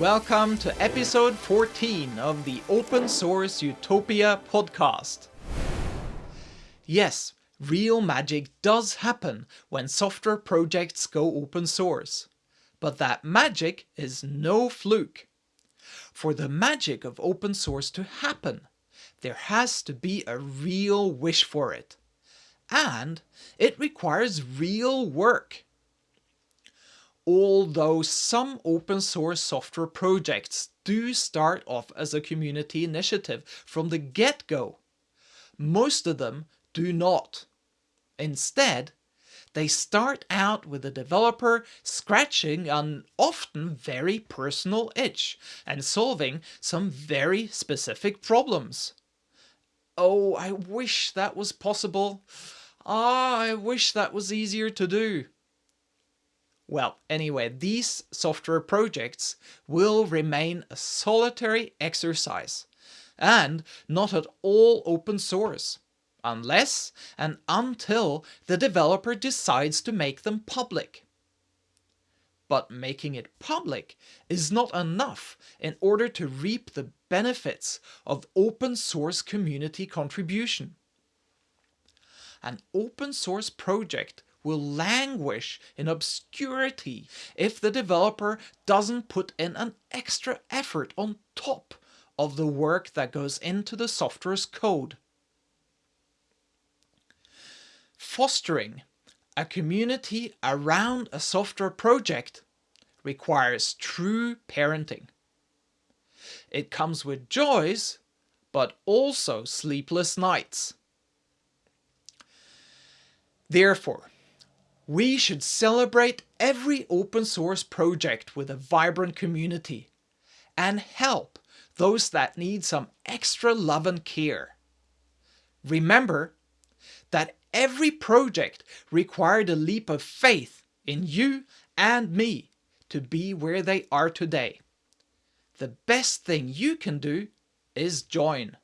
Welcome to episode 14 of the Open Source Utopia podcast. Yes, real magic does happen when software projects go open source. But that magic is no fluke. For the magic of open source to happen, there has to be a real wish for it. And it requires real work. Although some open source software projects do start off as a community initiative from the get-go, most of them do not. Instead, they start out with the developer scratching an often very personal itch and solving some very specific problems. Oh, I wish that was possible. Ah, I wish that was easier to do. Well, anyway, these software projects will remain a solitary exercise and not at all open source, unless and until the developer decides to make them public. But making it public is not enough in order to reap the benefits of open source community contribution. An open source project will languish in obscurity if the developer doesn't put in an extra effort on top of the work that goes into the software's code. Fostering a community around a software project requires true parenting. It comes with joys, but also sleepless nights. Therefore, we should celebrate every open source project with a vibrant community and help those that need some extra love and care. Remember that every project required a leap of faith in you and me to be where they are today. The best thing you can do is join.